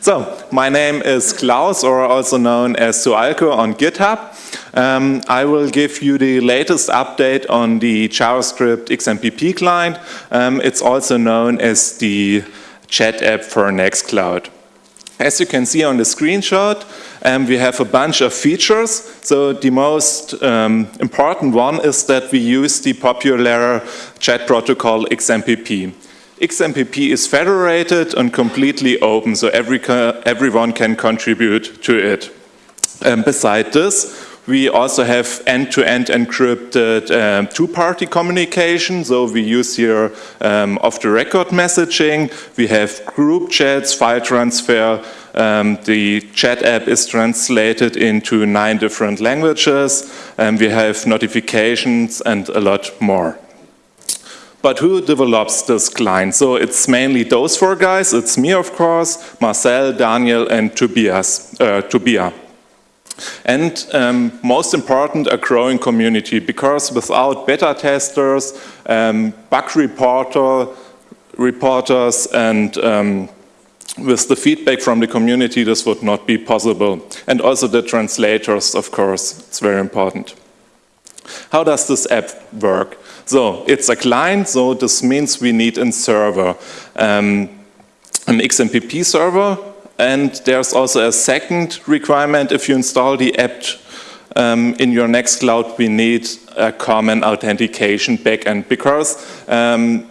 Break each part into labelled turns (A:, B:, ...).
A: So, my name is Klaus, or also known as sualko on GitHub. Um, I will give you the latest update on the JavaScript XMPP client. Um, it's also known as the chat app for Nextcloud. As you can see on the screenshot, um, we have a bunch of features. So the most um, important one is that we use the popular chat protocol XMPP. XMPP is federated and completely open, so every, everyone can contribute to it. Um, beside this, we also have end-to-end -end encrypted um, two-party communication. So we use here um, off-the-record messaging. We have group chats, file transfer. Um, the chat app is translated into nine different languages. And we have notifications and a lot more. But who develops this client? So it's mainly those four guys. It's me, of course, Marcel, Daniel, and Tobias, uh, Tobia. And um, most important, a growing community, because without beta testers, um, bug reporter, reporters, and um, with the feedback from the community, this would not be possible. And also the translators, of course, it's very important. How does this app work? So it's a client, so this means we need a server, um, an XMPP server, and there's also a second requirement. If you install the app um, in your Nextcloud, we need a common authentication backend because um,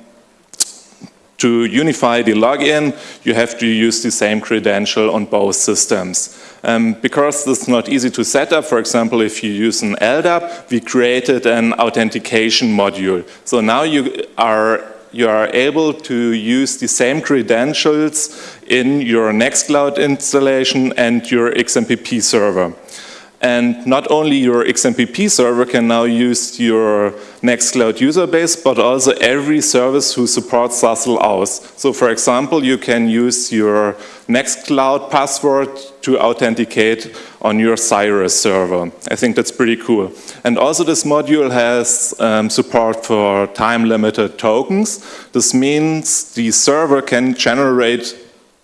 A: to unify the login, you have to use the same credential on both systems. Um, because this is not easy to set up, for example, if you use an LDAP, we created an authentication module. So now you are you are able to use the same credentials in your Nextcloud installation and your XMPP server. And not only your XMPP server can now use your Nextcloud user base, but also every service who supports SASL auth. So for example, you can use your Nextcloud password to authenticate on your Cyrus server. I think that's pretty cool. And also this module has um, support for time-limited tokens. This means the server can generate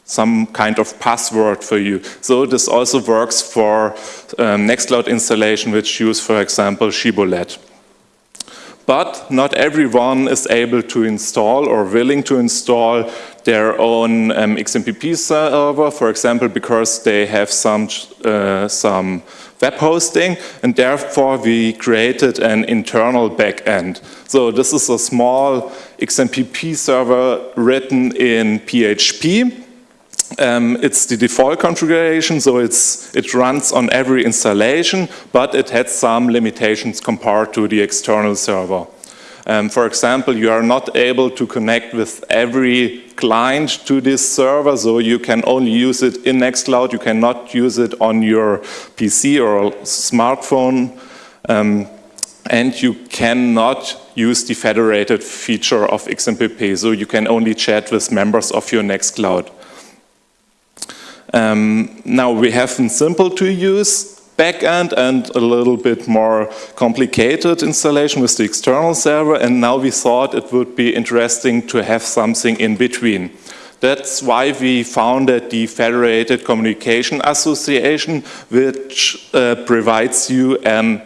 A: some kind of password for you. So this also works for um, Nextcloud installation which use, for example, Shibboleth. But not everyone is able to install or willing to install their own um, XMPP server, for example, because they have some, uh, some web hosting, and therefore we created an internal backend. So this is a small XMPP server written in PHP, um, it's the default configuration, so it's, it runs on every installation, but it has some limitations compared to the external server. Um, for example, you are not able to connect with every client to this server, so you can only use it in Nextcloud, you cannot use it on your PC or smartphone, um, and you cannot use the federated feature of XMPP, so you can only chat with members of your Nextcloud. Um, now we have a simple to use backend and a little bit more complicated installation with the external server and now we thought it would be interesting to have something in between. That's why we founded the Federated Communication Association which uh, provides you an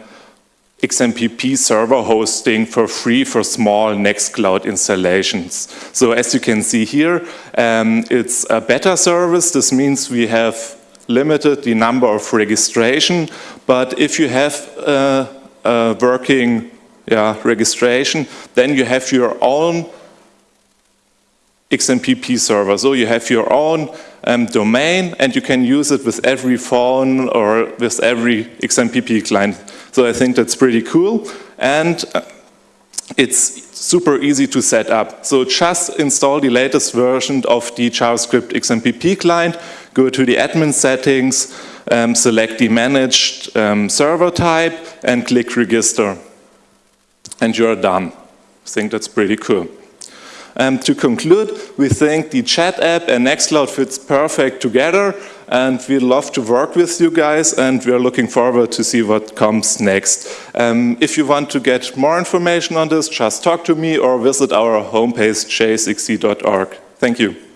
A: XMPP server hosting for free for small Nextcloud installations. So as you can see here, um, it's a beta service. This means we have limited the number of registration, but if you have a, a working yeah, registration, then you have your own XMPP server. So you have your own um, domain and you can use it with every phone or with every XMPP client. So I think that's pretty cool. And uh, it's super easy to set up. So just install the latest version of the JavaScript XMPP client, go to the admin settings, um, select the managed um, server type and click register. And you're done. I think that's pretty cool. Um, to conclude, we think the chat app and Nextcloud fits perfect together and we love to work with you guys and we're looking forward to see what comes next. Um, if you want to get more information on this, just talk to me or visit our homepage jsxc.org. Thank you.